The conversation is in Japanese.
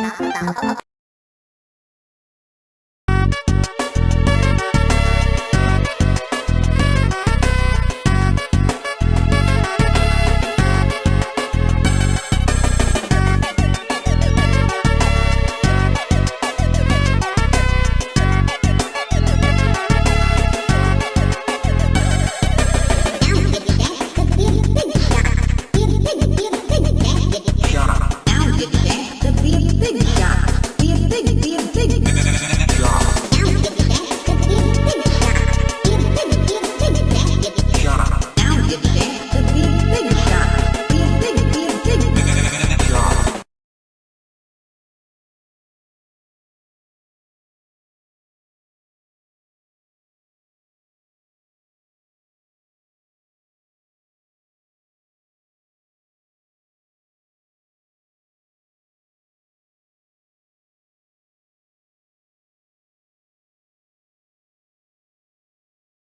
アハハハ。